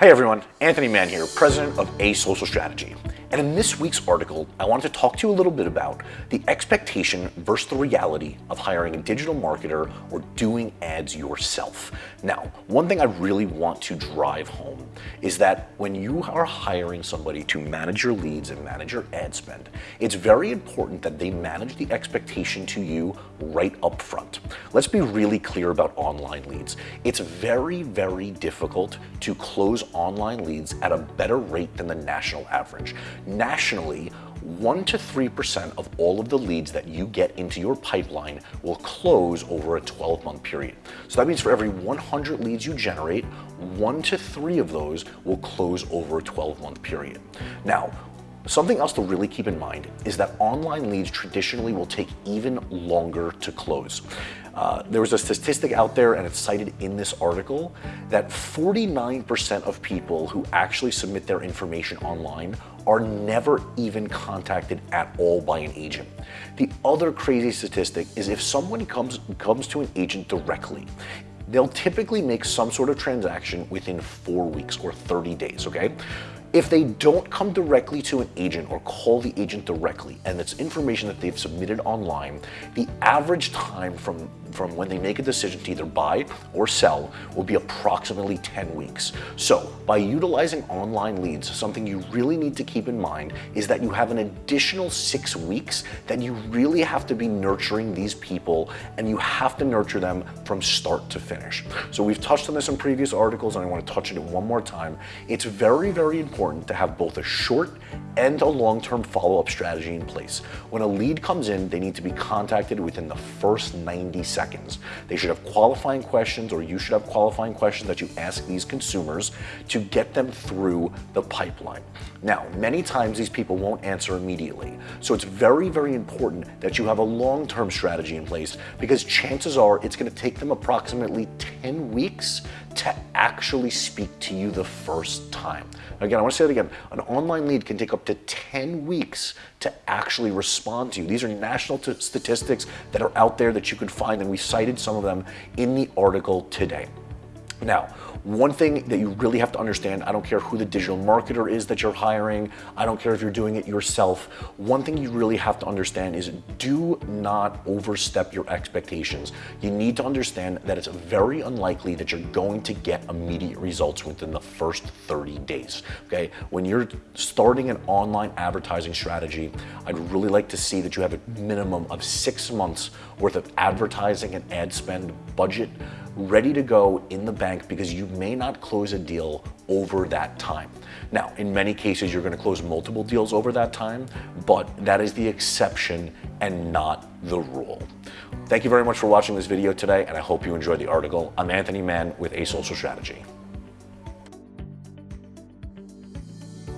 Hey everyone, Anthony Mann here, president of A Social Strategy. And in this week's article, I wanted to talk to you a little bit about the expectation versus the reality of hiring a digital marketer or doing ads yourself. Now, one thing I really want to drive home is that when you are hiring somebody to manage your leads and manage your ad spend, it's very important that they manage the expectation to you right up front. Let's be really clear about online leads. It's very, very difficult to close online leads at a better rate than the national average. Nationally, 1 to 3% of all of the leads that you get into your pipeline will close over a 12 month period. So that means for every 100 leads you generate, 1 to 3 of those will close over a 12 month period. Now, Something else to really keep in mind is that online leads traditionally will take even longer to close. Uh, there was a statistic out there, and it's cited in this article, that 49% of people who actually submit their information online are never even contacted at all by an agent. The other crazy statistic is if someone comes, comes to an agent directly, they'll typically make some sort of transaction within four weeks or 30 days, okay? If they don't come directly to an agent or call the agent directly and it's information that they've submitted online, the average time from, from when they make a decision to either buy or sell will be approximately 10 weeks. So by utilizing online leads, something you really need to keep in mind is that you have an additional six weeks that you really have to be nurturing these people and you have to nurture them from start to finish. So we've touched on this in previous articles and I want to touch on it one more time. It's very, very important important to have both a short and a long-term follow-up strategy in place. When a lead comes in, they need to be contacted within the first 90 seconds. They should have qualifying questions or you should have qualifying questions that you ask these consumers to get them through the pipeline. Now, many times these people won't answer immediately. So it's very, very important that you have a long-term strategy in place because chances are it's gonna take them approximately 10 weeks to actually speak to you the first time. Again, I want to say it again. An online lead can take up to 10 weeks to actually respond to you. These are national statistics that are out there that you can find, and we cited some of them in the article today. Now, one thing that you really have to understand, I don't care who the digital marketer is that you're hiring, I don't care if you're doing it yourself, one thing you really have to understand is do not overstep your expectations. You need to understand that it's very unlikely that you're going to get immediate results within the first 30 days, okay? When you're starting an online advertising strategy, I'd really like to see that you have a minimum of six months worth of advertising and ad spend budget ready to go in the bank because you may not close a deal over that time. Now, in many cases, you're gonna close multiple deals over that time, but that is the exception and not the rule. Thank you very much for watching this video today, and I hope you enjoyed the article. I'm Anthony Mann with A Social Strategy.